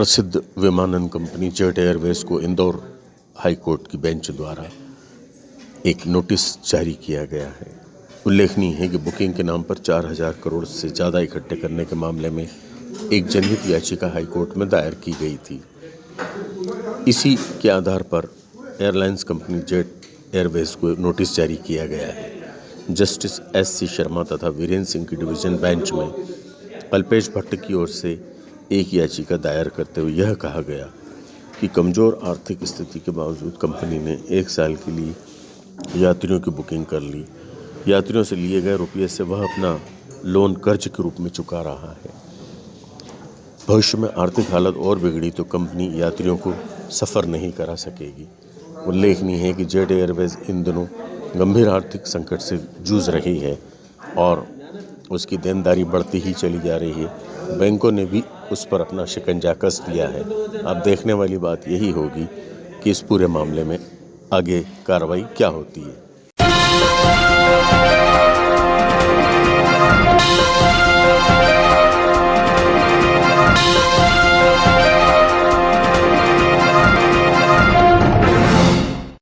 प्रसिद्ध विमानन company jet Airways को इंदौर हाई कोर्ट की बेंच द्वारा एक नोटिस जारी किया गया है। उल्लेखनीय है कि बुकिंग के नाम पर चार हज़ार करोड़ से ज़्यादा इकट्ठे करने के मामले में एक जनहित याचिका हाई कोर्ट में दायर की गई थी। इसी के आधार पर एयरलाइंस कंपनी जेट एयरवेज को नोटिस जारी किया गया है। जस्टिस एस सी शर्मा तथा वीरेंद्र सिंह की डिवीज़न बेंच में अल्पेश भट्ट की ओर से एक याचिका दायर करते हुए यह कहा गया कि कमज़ोर आर्थिक स्थिति के बावजूद कंपनी ने एक साल के लिए यात्रियों की बुकिंग कर ली। यात्रियों से लिए गए रुपये से वह अपना लोन कर्ज के रूप में चुका रहा है। भविष्य में आर्थिक हालत और बिगड़ी तो कंपनी यात्रियों को सफ़र नहीं करा सकेगी। उल्लेखनीय है कि जेट एयरवेज इन दिनों गंभीर आर्थिक संकट से जूझ रही है और उसकी देनदारी बढ़ती ही चली जा रही है। बैंकों ने भी उस पर अपना शिकंजा कस दिया है। अब देखने वाली बात यही होगी कि इस पूरे मामले में आगे कार्रवाई क्या होती है।